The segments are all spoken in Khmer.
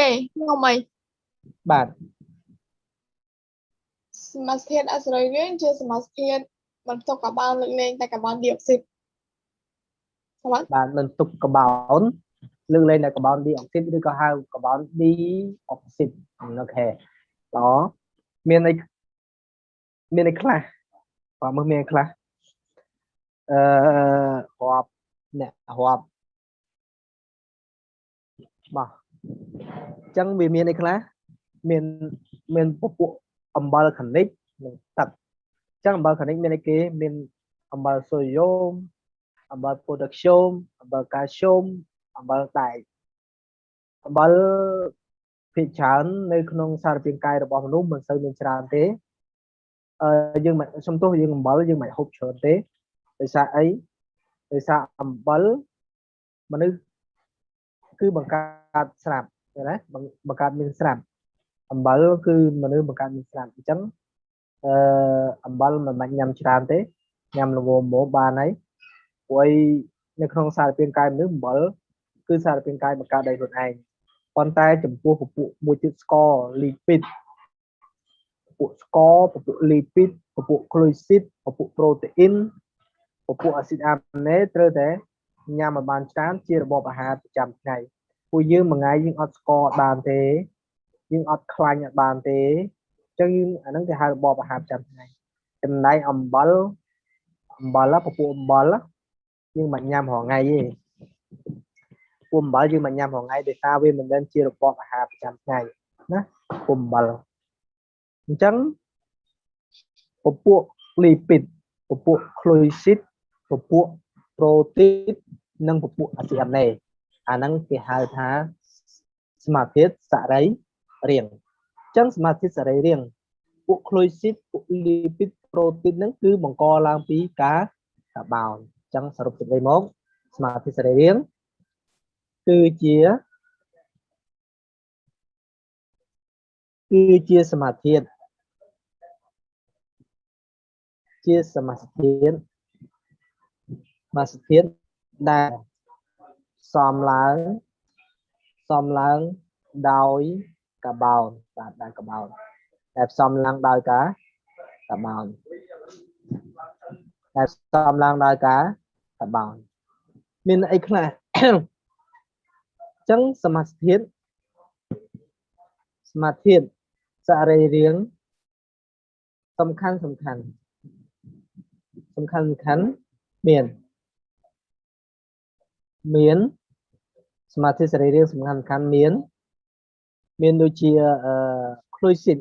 គេខ្ញុំអីបាទសមាសធាតុអសរីរាង្គជាសមាសធាតុបន្ទុកកាបូនលើកលែងតែកាបូនឌីអុកស៊ីតសម្រាប់បាទមិនទុកកាបូនលើកលែងតែកាបូនឌីអុកស៊ីតឬក៏ហៅកាបូនឌីអុកស៊ីតអូខេល្អមានអីមានអីខ្លះបាទមើលមានអីខ្លះអឺរាប់អ្នករាប់បាទ អញ្ចឹងវាមានអីខ្លះមានមានពពួកអំបិលខនិកនិងទឹកអញ្ចឹងអំបិលខនិកមានអីគេមានអំបិលសូដ្យូមអំបិលប៉ូតាស្យូមអំបិលកាល់ស្យូមអំបិលដែកអំបិលភាគច្រើននៅក្នុងសារពាង្គកាយរបស់មនុស្សមិនសូវមានច្រើនទេអឺយើងមិនសំទោសយើងអំបិលយើងមិនហូបច្រើនទេដោយសារអីដោយសារអំបិលមនុស្ស គឺបង្កើតស្រាប់ឃើញណាបង្កើតមានស្រាប់អំបិលគឺមនុស្សបង្កើតមានស្រាប់អញ្ចឹងអឺអំបិលមិនបាច់ញ៉ាំច្រើនទេញ៉ាំល្ងមមកបានហើយព្រោះអីនៅក្នុងសារពាង្គកាយមនុស្សអំបិលគឺសារពាង្គកាយបង្កើតដោយខ្លួនឯងប៉ុន្តែចំពោះពពួកមួយទៀតស្ករលីពីតពពួកស្ករពពួកលីពីតពពួកក្លូស៊ីតពពួកប្រូតេអ៊ីនពពួកអាស៊ីតអាមីណេត្រូវតែ ញ៉ាំឲ្យបានច្រើនជារបបអាហារប្រចាំថ្ងៃពួកយើងមួយថ្ងៃយើងអត់ស្ករបានទេយើងអត់ខ្លាញ់អត់បានទេអញ្ចឹងយើងអាហ្នឹងគេហៅរបបអាហារប្រចាំថ្ងៃចំណែកអំបិលអំបិលពពួកអំបិលយើងមិនញ៉ាំរាល់ថ្ងៃទេពួកអំបិលយើងមិនញ៉ាំរាល់ថ្ងៃដោយសារវាមិនមែនជារបបអាហារប្រចាំថ្ងៃណាពួកអំបិលអញ្ចឹងពពួកលីពីតពពួកក្លូស៊ីតពពួក ប្រូទីននិងពពួកអាស៊ីអាមេអាហ្នឹងគេហៅថាសមាធិសរីរាង្គអញ្ចឹងសមាធិសរីរាង្គពួកក្លូស៊ីតពួកលីពីតប្រូទីនហ្នឹងគឺបង្កឡើងពីការកាបោនអញ្ចឹងសរុបសេចក្តីមកសមាធិសរីរាង្គគឺជាគឺជាសមាធិជាសមាធិ សមាធិដែលសំឡើងសំឡើងដោយកបោនបាទដោយកបោនដែលផ្សំឡើងដោយការកបោនដែលផ្សំឡើងដោយការកបោនមានអីខ្លះអញ្ចឹងសមាធិសមាធិសរីរាង្គសំខាន់សំខាន់សំខាន់សំខាន់មាន មានសមាធិសរីរាង្គសំខាន់សំខាន់មាន មានដូចជាអឺ fluosin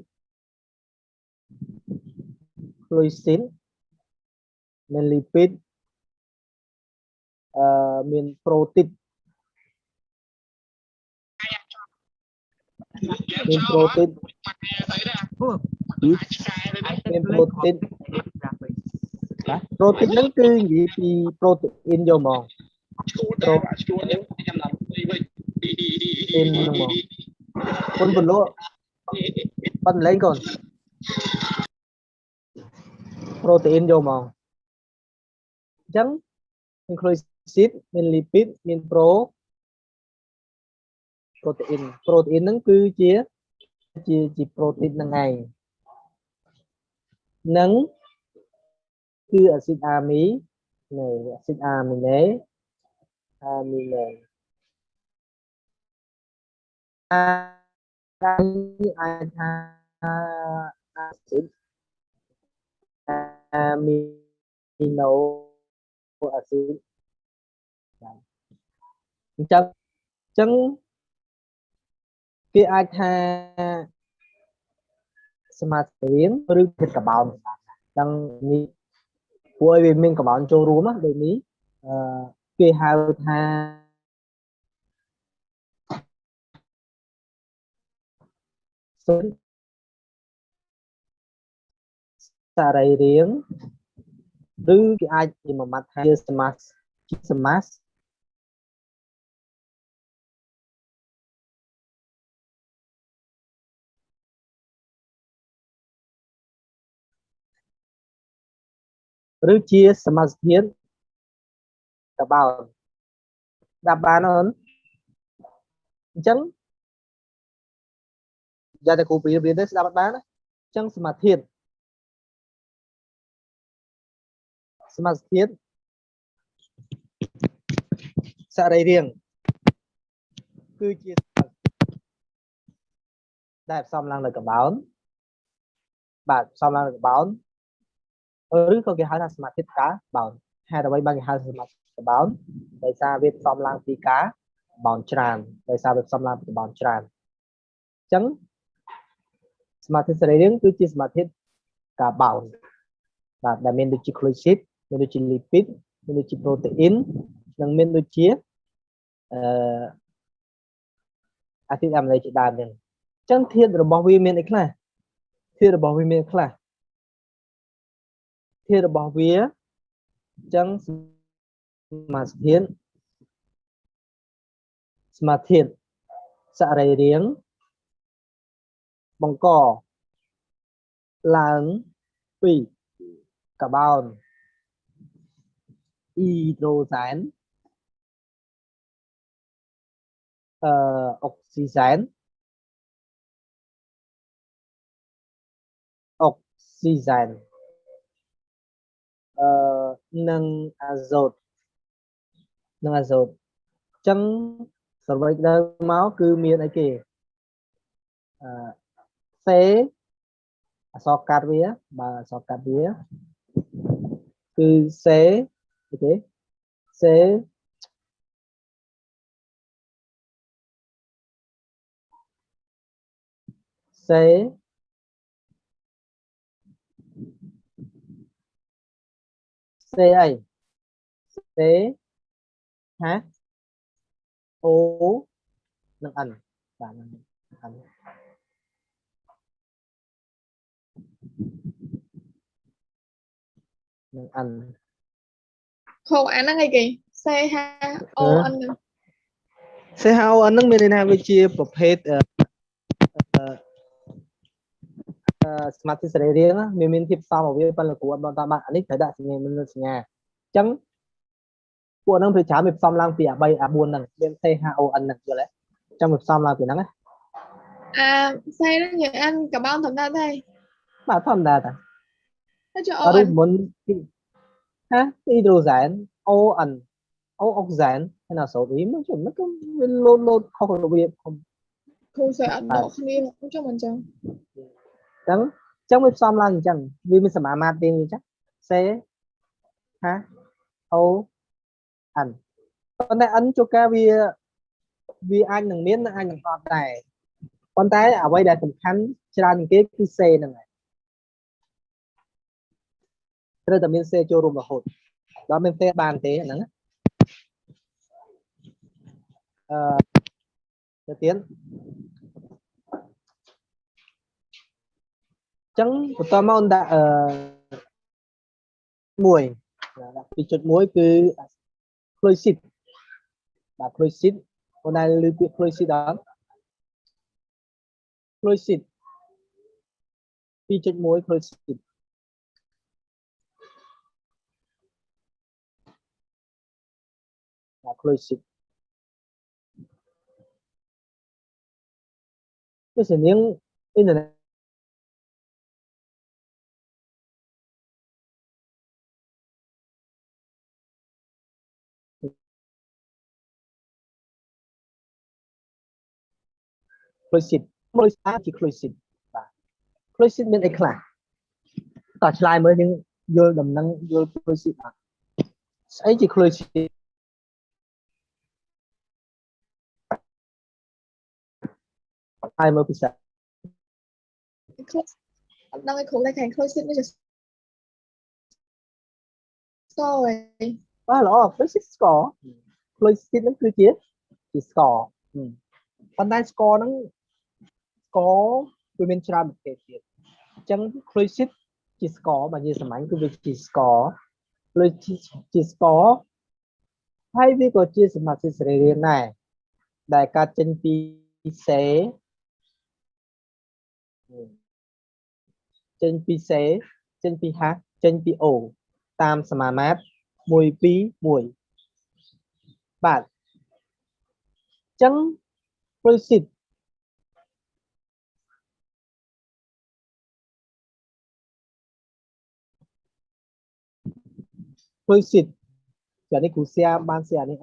fluosin មាន lipid អឺមាន protein មាន protein មាន protein បាទ protein ហ្នឹងគឺនិយាយពី protein យកមក ឈួតតែឈួតនេះខ្ញុំឡើងវិញ protein ហ្នឹងមកគុណពលលបាត់លេងកូន protein យកមកអញ្ចឹងមាន glycid មាន lipid មាន pro protein protein ហ្នឹងគឺជាជាជា protein ហ្នឹងឯងនឹងគឺអាស៊ីតអាមីណេអាស៊ីតអាមីណេ អាមីណេអាចថាអាស៊ីតអាមីណូអាស៊ីតអញ្ចឹងអញ្ចឹងគេអាចថាសមាធិរៀនឬគិតកបោនដឹងនេះព្រោះឲ្យវាមានកបោនចូលរួមណាដូចនេះអឺ គេហៅថាសុនសរីរាង្គឬគេអាចនិយាយមួយម៉ាត់ថាជាសមាសជាសមាសឬជាសមាសធាតុ កបោនដាប់បានអូនអញ្ចឹងយកតែគ្រូព្រៀនព្រៀនទៅស្ដាប់អត់បានណាអញ្ចឹងសមាធិសមាធិសរីរាង្គគឺជាដែលផ្សំឡើងនៅកបោនបាទផ្សំឡើងនៅកបោនឬក៏គេហៅថាសមាធិកាបោនហេតុអ្វីបានគេហៅសមាធិ កបោនដោយសារវាផ្សំឡើងពីការបោនច្រើនដោយសារវាផ្សំឡើងពីបោនច្រើនអញ្ចឹងសមាធិសរីរាង្គគឺជាសមាធិការបោនបាទដែលមានដូចជា glucid មានដូចជា lipid មានដូចជា protein និងមានដូចជាអឺអាស៊ីតអាមីណូជាដើមហ្នឹងអញ្ចឹងធាតុរបស់វាមានអីខ្លះធាតុរបស់វាមានខ្លះធាតុរបស់វាអញ្ចឹង សមាធិសមាធិសរីរាង្គបង្កឡើងពីកាបូនអ៊ីដ្រូសែនអឺអុកស៊ីសែនអុកស៊ីសែនអឺនិងអាហ្សូត និងអាហ្សូតអញ្ចឹងសរុបទៅមកគឺមានអីគេអឺសេអក្សរកាត់វាបើអក្សរកាត់វាគឺសេអីគេសេសេសេអីសេ ហាអូនិង n បាទនឹង n នឹង n ខោអាហ្នឹងអីគេ C H O N ហ្នឹង CHON ហ្នឹងមានន័យថាវាជាប្រភេទអឺអឺសមាធិសរីរាង្គណាមានមានភាពសមរបស់វាប៉ុន្តែគ្រូអត់បន្តបានអានេះត្រូវដាក់សញ្ញាមានសញ្ញាអញ្ចឹង ពួកហ្នឹងវាច្រើនវាផ្សំឡើងពីអា3អា4ហ្នឹងមាន CHON ហ្នឹងយល់ទេអញ្ចឹងវាផ្សំឡើងពីហ្នឹងណាអា C ហ្នឹងយើងអានកបោនធម្មតាទេបាទធម្មតាតាតែចុះអ O រិ N មុនពីហាហីដ្រូសែន ON O អុកសែនហើយណាសូតអ៊ីមកជុំមកគឺវាលោតលោតខុសរបៀបខុសគ្រូសើអត់ដកគ្នាចុះមិនចឹងអញ្ចឹងអញ្ចឹងវាផ្សំឡើងអញ្ចឹងវាមានសមាមាត្រទៀងអញ្ចឹងសេហាអូ អានប៉ុន្តែ n ជួនកាលវាវាអាចនឹងមាននិងអាចនឹងអត់ដែរប៉ុន្តែអ្វីដែលសំខាន់ច្រើនជាងគេគឺសេហ្នឹងហើយត្រូវតែមានសេចូលរួមរហូតដល់មានសេបានទេអាហ្នឹងណាអឺទៅទៀតចឹងបន្តមកអូនដាក់អឺមួយដាក់2.1គឺ fluid បាទ fluid អូនដែលលើពាក្យ fluid ដល់ fluid 2.1 fluid បាទ fluid វាសនាងអ៊ីនធឺណិត fluid fluid ជា fluid បាទ fluid មានអីខ្លះតោះឆ្លើយមើលយើងយល់ដំណឹងយល់ fluid អត់ស្អីជា fluid ហើយមើលពិសេស close អត់ដឹងឲ្យគ្រូតែខាង close នេះជា story បាទល្អ fluid score fluid ហ្នឹងគឺជាជា score ប៉ុន្តែ score ហ្នឹង score វាមានច្រើនប្រភេទទៀតអញ្ចឹង fluid ជា score បើនិយាយសាមញ្ញគឺវាជា score fluid ជា score ហើយវាក៏ជាសមាសសរីរាង្គដែរដែលកើតចេញពីសេចេញពីសេចេញពីហាចេញពីអូតាមសមាមាត្រ1 2 1បាទអញ្ចឹង fluid ផ្លូវស៊ីតចានេះគ្រូ share បាន share នេះ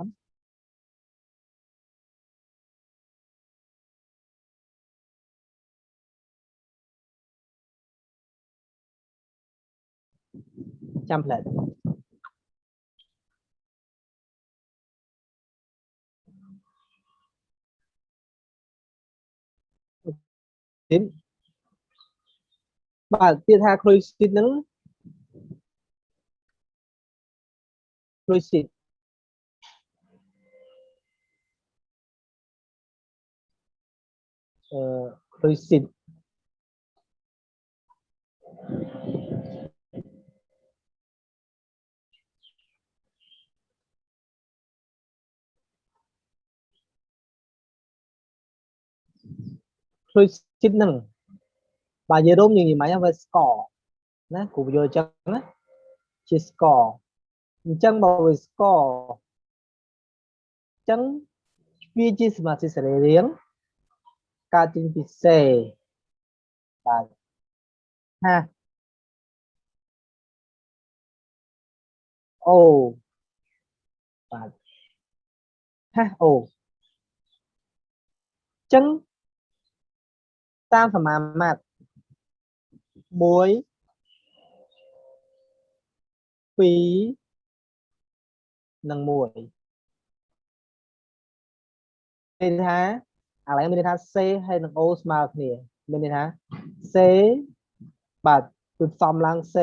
អត់ចាំផ្លែតទៀតបាទទៀតថាគ្រុយស៊ីតហ្នឹងគ្រុយស៊ីត អឺគ្រុយស៊ីតគ្រុយស៊ីតហ្នឹងបាទនិយាយរួមយើងនិយាយមកវាស្ករណាគ្រូបញ្យល់អញ្ចឹងណាជាស្ករអញ្ចឹងបើវាស្ករអញ្ចឹងវាជាសមាសធាតុសរីរាង្គកើតចេញពីសេបាទហាអូបាទហាអូអញ្ចឹងតាមសមាមាត្រ1 2 និង1មានន័យថាឥឡូវមានន័យថា C ហើយនិង O ស្មើគ្នាមានន័យថា C បាទគឺផ្សំឡើង C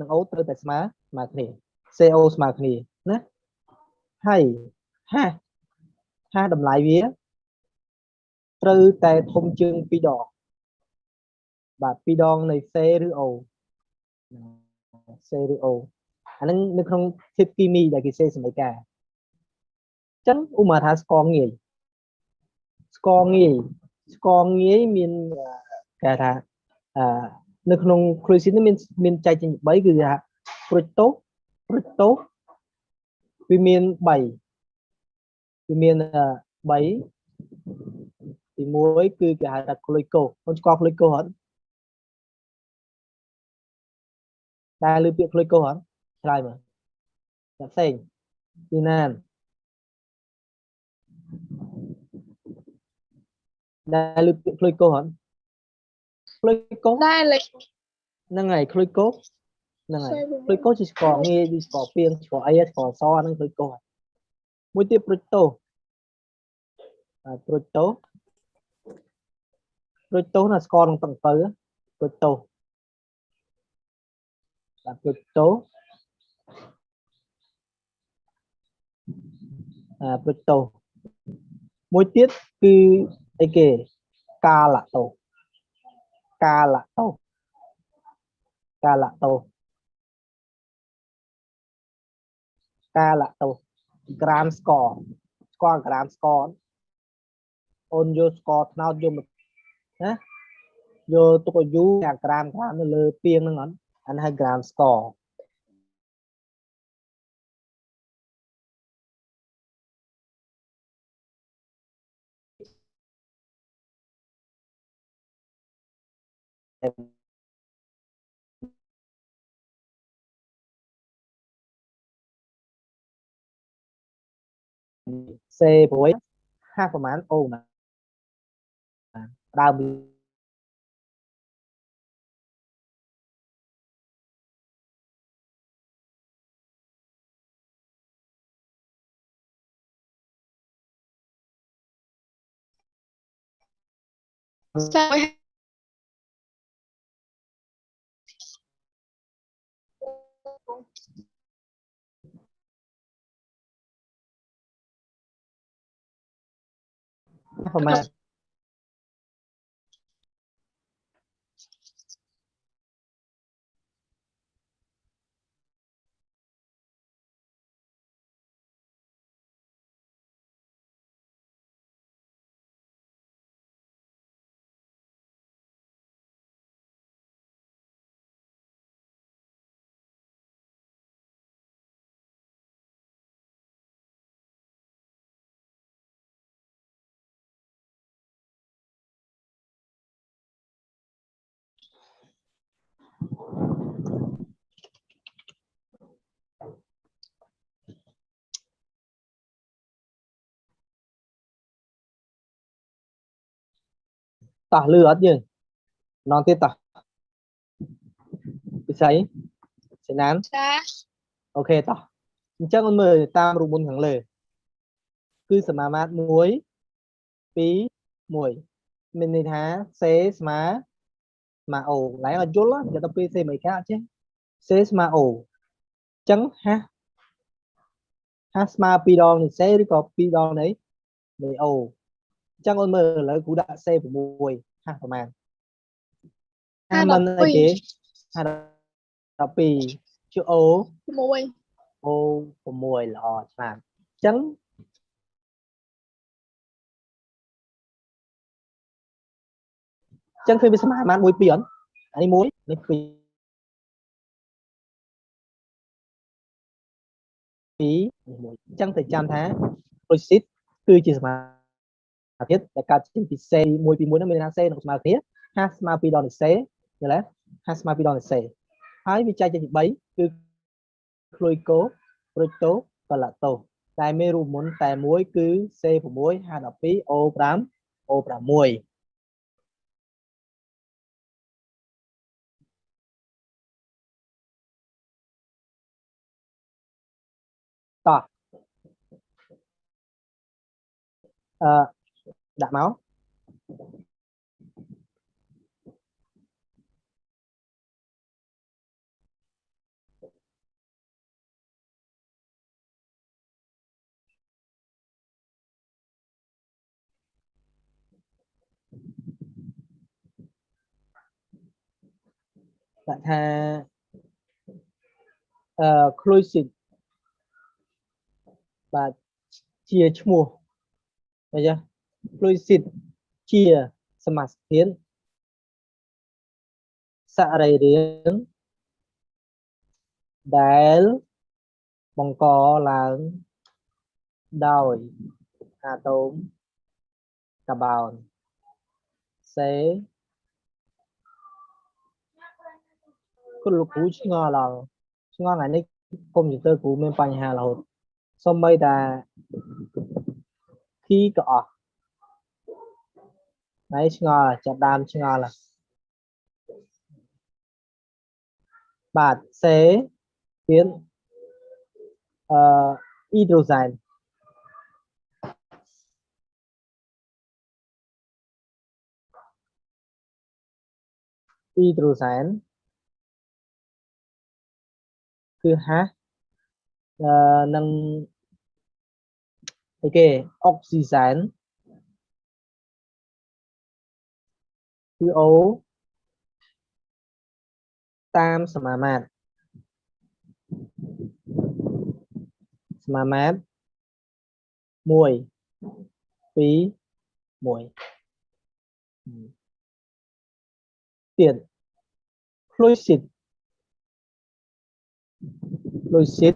និង O ត្រូវតែស្មើស្មើគ្នា CO ស្មើគ្នាណាហើយហាហាតម្លៃវាត្រូវតែធំជាង2ដងបាទ2ដងនៃ C ឬ O C ឬ O អាហ្នឹងនៅក្នុងធាតុគីមីដែលគេសេសមីការអញ្ចឹងឧមាថាស្ករងាយស្ករងាយស្ករងាយមានគេថាអឺនៅក្នុង cruising នេះមានមានចែកចេញ3គឺថា fructose fructose វាមាន3វាមាន3ទី1គឺគេហៅថា glucose បងស្គាល់ glucose អត់តែលើពាក្យ glucose អត់ ឆ្លើយមើលតែផ្សេងពីណានដែលលើពាក្យ glucose អត់ glucose ដែរលេខហ្នឹងហើយ glucose ហ្នឹងហើយ glucose ជាស្ករងាយជាស្ករពីងស្ករអីស្ករសហ្នឹង glucose មួយទៀត fructose អា fructose fructose ណាស្ករក្នុងទឹកអំពៅ fructose បា ទ fructose អា fructose មួយទៀតគឺអីគេកាឡាតូកាឡាតូកាឡាតូកាឡាតូក្រាមស្ករស្គាល់ក្រាមស្ករអូនយកស្ករត្នោតយកមកណាយកទុកឲ្យយូរអាក្រាមក្រាមនៅលើពាងហ្នឹងអត់អានេះហៅក្រាមស្ករ សេព្រួយហាប្រហែលអូណាដើមស្ទើរប្តោះលឺអត់យើងម្ដងទៀតតោះពិសីសេណានចាអូខេតោះអញ្ចឹងអូនមើលតាមរូបមន្តខាងលើគឺសមាមាត្រ1 2 1មានន័យថា C ស្មើស្មើ O ឡើងឲ្យយល់ណាដល់ពេល C មិនខាអត់ចេះ C ស្មើ O អញ្ចឹងហាស់ហាស់ស្មើ2ដងនៃ C ឬក៏2ដងនៃនៃ O អញ្ចឹងអូនមើលឥឡូវគ្រូដាក់ C 6 ហាស់ប្រហែលហាស់មិនអីគេហាស់12ជា O មួយអូ6ល្អឆ្លាតអញ្ចឹងអញ្ចឹងឃើញវាស្មើបាន1 2អត់អានេះ1នេះ2 2នេះ1អញ្ចឹងទៅចាំថា process គឺជាសមា ធិដែលកើតចេញពី C 1ពី1នោះមានន័យថា C នឹងស្មើគ្នាហាស្មើ2ដងនៃ C យល់ទេហាស្មើ2ដងនៃ C ហើយវាចែកចេញជា3គឺក្លុយកូប្រូតូកឡាតូសតែមានរូបមន្តតែមួយគឺ C6 H12 O5 O6 តោះអឺ ដាក់មកដាក់ថាអឺ clusive បាទជាឈ្មោះអីចា fluid ជាសមាសធានសរីរាង្គដែលបង្កឡើងដោយអាតូមកាបូនសេគុណលោកគ្រូឆ្ងល់ដល់ឆ្ងល់ថ្ងៃនេះកុំព្យូទ័រគ្រូមានបញ្ហារហូតសូម្បីតែ key ក៏អស់ ហើយឆ្ងល់ចាប់ដើមឆ្ងល់ហើយបាទសេទៀតអឺអ៊ីដ្រូសែនអ៊ីដ្រូសែនគឺហាស់អឺនឹងអីគេអុកស៊ីសែន គឺ O តាមសមាមាត្រសមាមាត្រ1 2 1ទៀត fluid fluid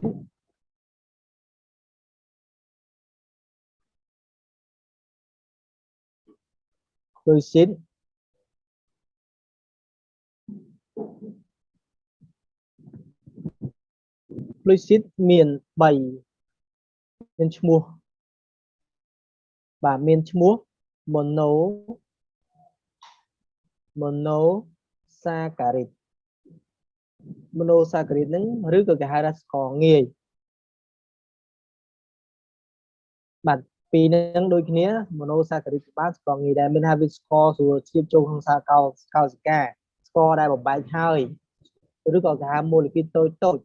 fluid fluid មាន3មានឈ្មោះបាទមានឈ្មោះ mono monosaccharide monosaccharide ហ្នឹងឬក៏គេហៅថាស្ករងាយបាទពីរហ្នឹងដូចគ្នា monosaccharide បានស្ករងាយដែរមានថាវាស្ករស្រួលជ្រាបចូលក្នុងសារកោកោសិកា ស្ករដែលបំបែកហើយឬក៏គេហៅ molecule តូចតូច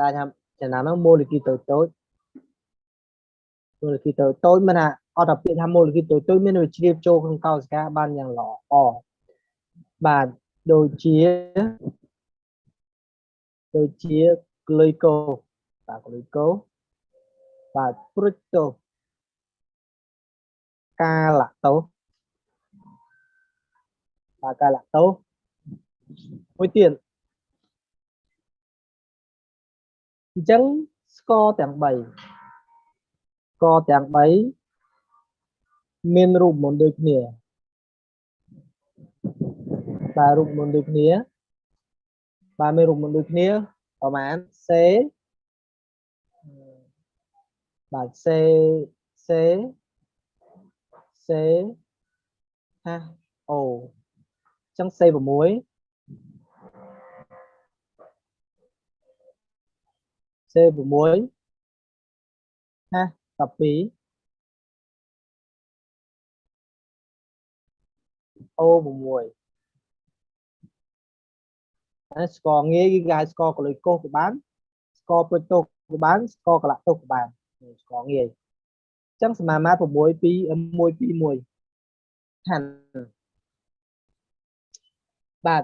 ដែលថាចំណាំហ្នឹង molecule តូចតូច molecule តូចតូចមានថាអត់តែពាក្យថា molecule តូចតូចមានវាជ្រាបចូលក្នុងកោសិកាបានយ៉ាងល្អបាទដូចជាដូចជា glyco បាទ glyco បាទ fructose កាឡាតូសបាទកាឡាតូស មួយទៀតអញ្ចឹងស្ករទាំង3ស្ករទាំង3មានរូបមន្តដូចគ្នាបាទរូបមន្តដូចគ្នាបាទមានរូបមន្តដូចគ្នាប្រហែល C បាទ C C C ហា O អញ្ចឹង C6 C6 ណា12 O6 អាស្គរងាយគឺគេហៅស្គរកលុយកោសក៏បានស្គរព្រុចទោសក៏បានស្គរកលាក់ទោសក៏បាននេះស្គរងាយអញ្ចឹងសមាមាត្រ6 2 1 2 1ហាន់បាទ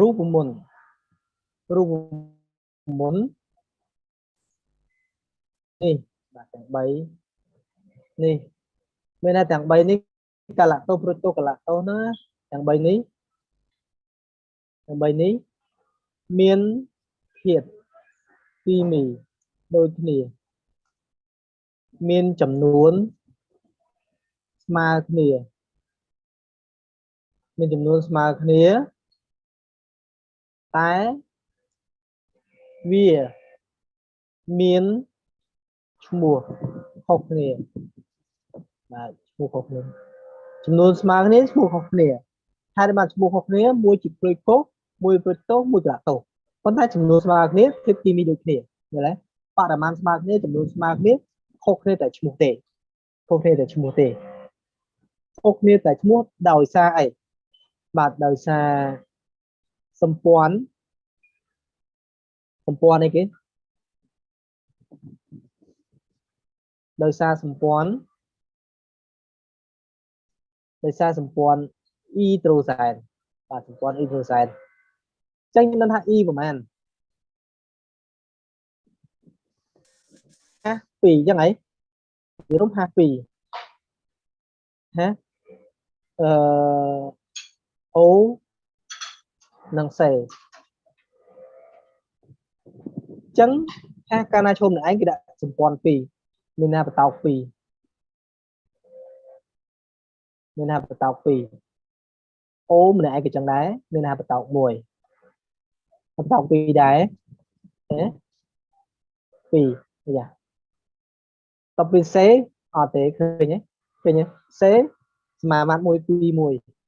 រូបមន្តរូបមន្ត នេះបាទទាំង3នេះមានថាទាំង3នេះកលៈទោសព្រុចទោសកលៈទោសណាទាំង3នេះទាំង3នេះមានធាតុគីមីដូចគ្នា មានចំនួនស្មើគ្នា មានចំនួនស្មើគ្នាតែវាមាន ឈ្មោះខុសគ្នាបាទឈ្មោះខុសគ្នាចំនួនស្មើគ្នាឈ្មោះខុសគ្នាហើយដែលបានឈ្មោះខុសគ្នាមួយជាព្រួយកុសមួយព្រួយទោសមួយក្រាក់ទោសប៉ុន្តែចំនួនស្មើគ្នាគឺគីមីដូចគ្នាយល់ទេបរិមាណស្មើគ្នាចំនួនស្មើគ្នាខុសគ្នាតែឈ្មោះទេខុសគ្នាតែឈ្មោះទេខុសគ្នាតែឈ្មោះដោយសារអីបាទដោយសារសម្ព័ន្ធសម្ព័ន្ធអីគេ ដោយសារសម្ព័ន្ធដោយសារសម្ព័ន្ធអ៊ីត្រូសែនបាទសម្ព័ន្ធអ៊ីត្រូសែនអញ្ចឹងខ្ញុំដឹងថា E ប្រហែល52អញ្ចឹងហីនិយាយរួម52ហ៎អឺ O និង C អញ្ចឹងថាកាលណាឈុំនឹងឯងគេដាក់សម្ព័ន្ធ2 មានណាបតោក2មានណាបតោក2អូម្នាក់ឯងក៏ចឹងដែរមានណាបតោក1បតោក2ដែរហ៎2យ៉ាតពី C អត់ទេឃើញទេឃើញទេ C សមាមាត្រ1 2 1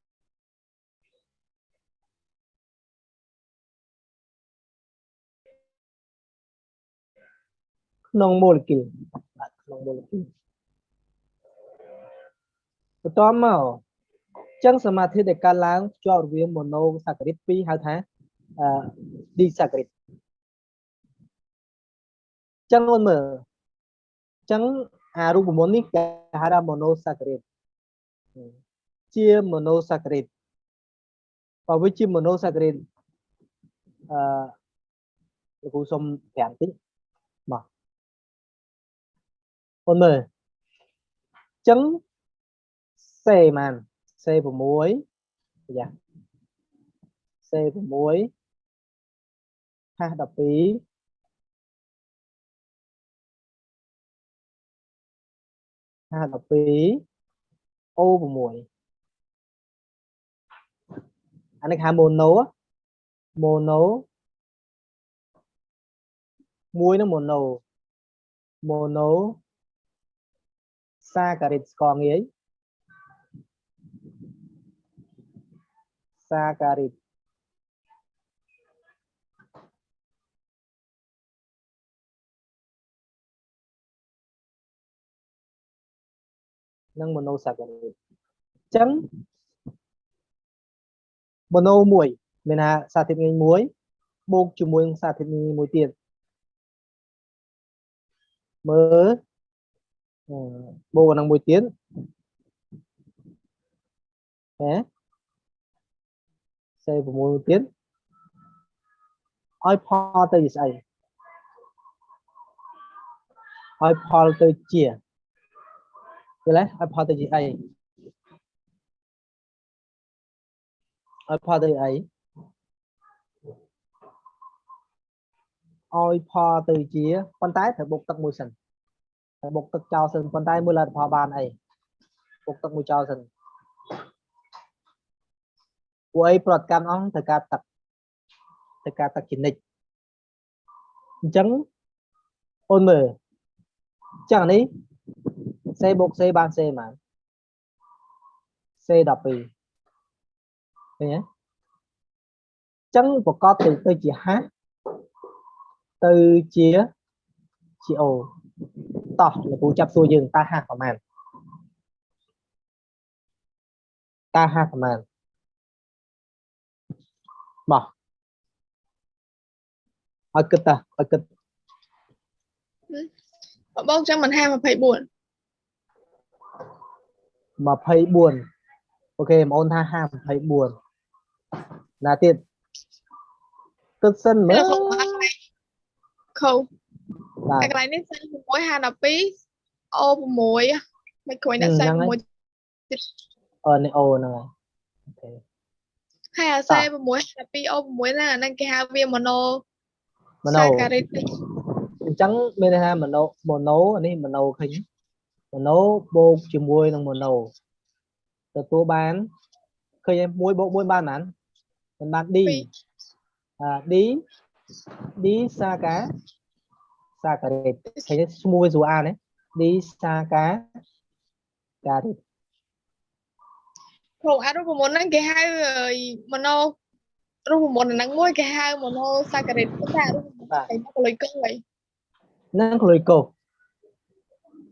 ក្នុងម៉ូលេគុលបាទ ក្នុងម៉ូលេគុលបន្តមកចឹងសមាធិដែលកើតឡើងភ្ជាប់រវាងម៉ូណូសាការីត2ហៅថាអឺឌីសាការីតចឹងមើលចឹងអារូបមន្តនេះគេហៅថាម៉ូណូសាការីតជាម៉ូណូសាការីតបើវាជាម៉ូណូសាការីតអឺលោកគ្រូសុំប្រាំតិចមក អូនមើលចឹងសេម៉ានសេ6យ៉ាសេ6ហាស12ហាស12អូ6អានេះហៅ mono mono មួយនឹង mono mono សាការីតស្ករងាយសាការីតនិង monosaccharide អញ្ចឹង mono មួយមានថាសារធាតុងាយមួយបូកជាមួយនឹងសារធាតុងាយមួយទៀតមើល បូកនឹងមួយទៀតហ៎សេ6មួយទៀតឲ្យផលទៅជាស្អីឲ្យផលទៅជាយល់ទេឲ្យផលទៅជាអីឲ្យផលទៅអីឲ្យផលទៅជាប៉ុន្តែត្រូវបុកទឹកមួយសិនត្រូវ បុកទឹកចោលសិនប៉ុន្តែមើលលទ្ធផលបានអីបុកទឹកមួយចោលសិនពួកអីប្រតិកម្មអង្គត្រូវការទឹកត្រូវការទឹកជានិច្ចអញ្ចឹងអូនមើលអញ្ចឹងនេះសេបុកសេបានសេហ្មងសេ12ឃើញទេអញ្ចឹងប្រកបទៅទៅជាហាស់ទៅជាជាអូ តោះលោកគ្រូចាប់សួរយើងតើហាស់ប្រហែលតើហាស់ប្រហែលមកឲ្យគិតតាឲ្យគិតបងបងចឹងមិនហា24 24អូខេបងអូនថា54ណាទៀតគិតសិនមើនៅលក្នុងបាត់ខោ បាទតែកន្លែងនេះសិន6 52អូ6មិនគួរដាក់សិន6អឺនេះអូហ្នឹងហើយអូខេហើយអាសេ6 52អូ6ណាអាហ្នឹងគេហៅវាម៉ូណូម៉ូណូសាការីតអញ្ចឹងមានន័យថាម៉ូណូម៉ូណូអានេះម៉ូណូឃើញម៉ូណូបូកជាមួយនឹងម៉ូណូទទួលបានឃើញ1បូក1បានប៉ុន្មានមិនបាន D អា D D សាកា សាការ៉េតឃើញទេឈ្មោះវាស្រួលអានទេ D សាកាការ៉េតក្នុងអារូបមន្តហ្នឹងគេហៅម៉ូណូរូបមន្តហ្នឹងមួយគេហៅម៉ូណូសាការីតតែរូបមន្តបាទគេមកលុយកុយហើយនឹងក្លុយកូស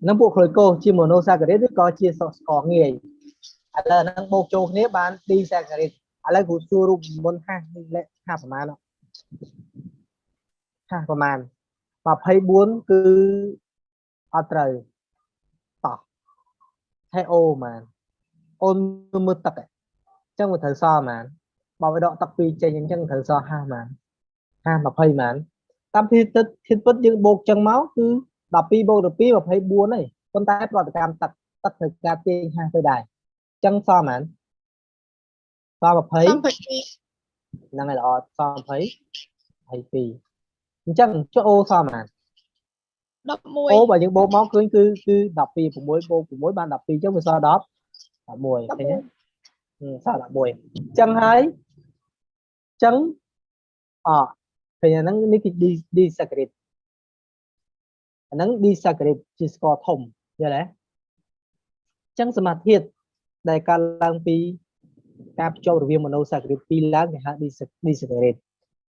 នឹងពួកក្លុយកូសជាម៉ូណូសាការ៉េតឬក៏ជាសស្ករងាយឥឡូវហ្នឹងបូកចូលគ្នាបាន D សាការ៉េតឥឡូវគ្រូសួររូបមន្តហាស់នេះលេខហាស់ប្រមាណអត់ហាស់ប្រមាណ 24គឺអត់ត្រូវតោះហើយអូម៉ានអូនមើលទឹកហ៎អញ្ចឹងវាត្រូវសល់ម៉ានបើវាដកទឹកពីរចេញអញ្ចឹងត្រូវសល់ហាស់ម៉ានហាស់20ម៉ានតាមពីទឹកធាតុពិតយើងបូកចឹងមកគឺ12បូក12 24ហើយប៉ុន្តែប្រតិកម្មទឹកទឹកត្រូវការទាញហាស់ទៅដែរអញ្ចឹងសល់ហ្មងសល់20 32ហ្នឹងហើយល្អសល់20 22 អញ្ចឹងចុះអូសល់ហ្មង11អូបើយើងបូកមកឃើញគឺគឺ12 6បូក6បាន12អញ្ចឹងវាសល់10 11ឃើញទេ Ừ, សល់11អញ្ចឹងហើយអញ្ចឹងអឃើញអាហ្នឹងនេះគឺ D disaccharide អាហ្នឹង disaccharide ជាស្ករធំយល់ទេអញ្ចឹងសមាធាតុដែលកើតឡើងពីការភ្ជាប់រវាង monosaccharide ពីរឡើងគេហៅ dis- disaccharide អញ្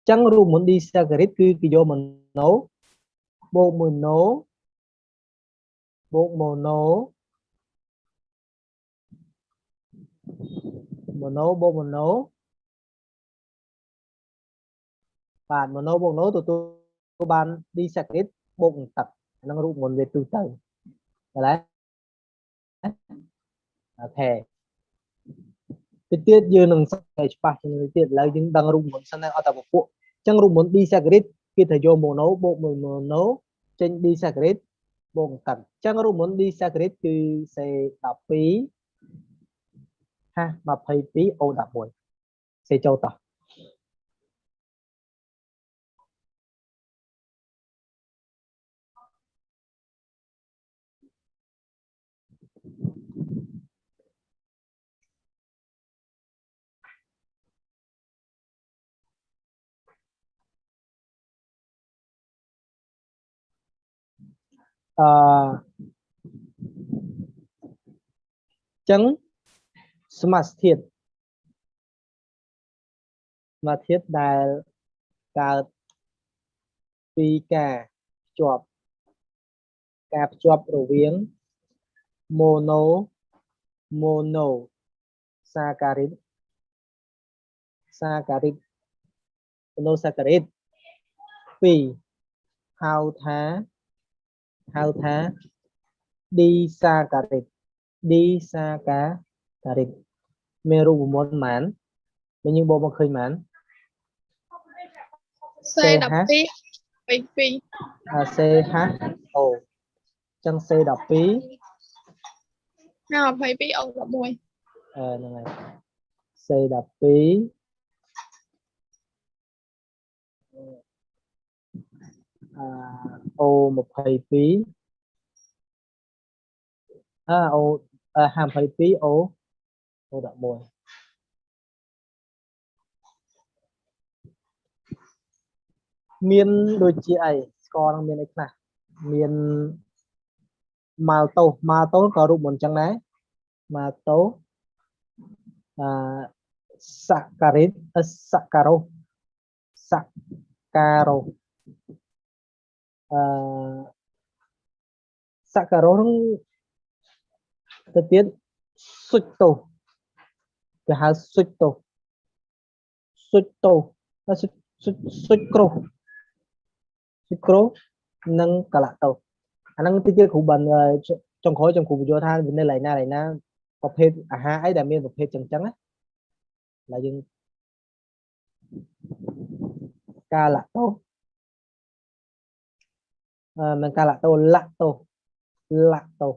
ចឹងរូបមន្ត disaccharide គឺគេយក mono បូក mono បូក mono mono បូក mono បាទ mono បូក mono ទទួលបាន disaccharide បូកនឹងទឹកអាហ្នឹងរូបមន្តវាទូទៅឃើញទេអូខេតិចទៀតយើងនឹងសិក្សាច្បាស់ជាងនេះទៀតឥឡូវយើងដឹងរូបមន្តសិនហើយអត់តែពពួកអញ្ចឹងរូបមន្ត disaccharide គេថាយក mono បូកមួយ mono ចេញ disaccharide បូកនឹងទឹកអញ្ចឹងរូបមន្ត disaccharide គឺ C12 ហាស់22 O11 សេចូលតោះ អឺចឹងសមាសធាតុសមាសធាតុដែលកើតពីការភ្ជាប់ការភ្ជាប់រវាង mono mono saccharide saccharide monosaccharide ពីរហៅថា ហៅថា disaccharide disaccharide មានរូបមន្តប៉ុន្មានបើយើងបូកមកឃើញប៉ុន្មាន C12 22អា CH O ចឹង C12 ណា22អូ11 អឺហ្នឹងហើយ C12 អា O22 អា O អា52 O O11 មានដូចជាអីស្ករនឹងមានអីខ្លះមានម៉ាល់តូសម៉ាល់តូសក៏រូបមន្តចឹងដែរម៉ាល់តូសអឺ saccharid អឺ saccharose saccharose អឺ saccharose ហ្នឹងទៅទៀតស៊ុចតូសគេហៅស៊ុចតូសស៊ុចតូសហើយស៊ុចស៊ុចស៊ុចក្រូសស៊ុចក្រូសនិងកាឡាតូសអាហ្នឹងទីទៀតគ្រូបានអឺចុងក្រោយចុងគ្រូបញ្យល់ថាវានៅកន្លែងណាកន្លែងណាប្រភេទអាហារអីដែលមានប្រភេទចឹងចឹងណាដែលយើងកាឡាតូ សអឺមិនកាឡាតូសឡាក់តូសឡាក់តូស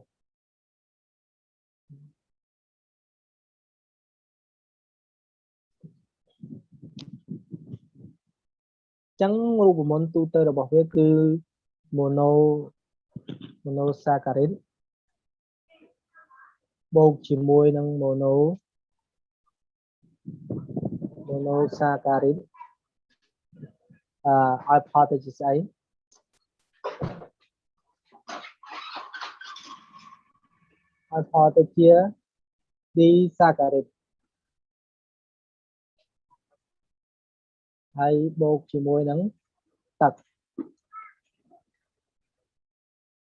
ចឹងរូបមន្តទូទៅរបស់វាគឺ mono monosaccharid បូកជាមួយនឹង mono monosaccharid អឺឲ្យផលទៅជាស្អី ឲ្យផលទៅជា disaccharid ហើយបូកជាមួយនឹងទឹក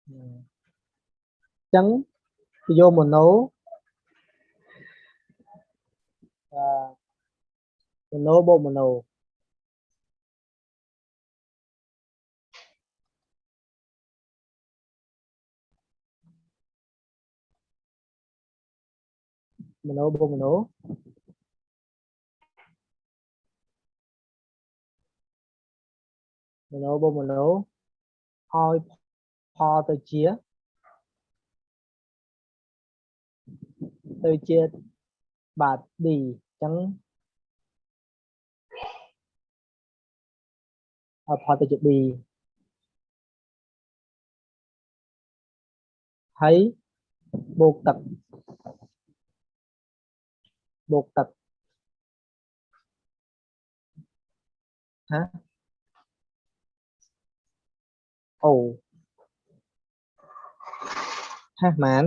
អញ្ចឹងគេយកម៉ូណូអឺម៉ូណូបូកម៉ូណូ ម៉ូណូបូកម៉ូណូ មโนបូមโนឲ្យផលទៅជាទៅជាបាទ D អញ្ចឹងឲ្យផលទៅជា D ហើយបូកទឹក បូកទឹកហ៎អូហាស់ម៉ាន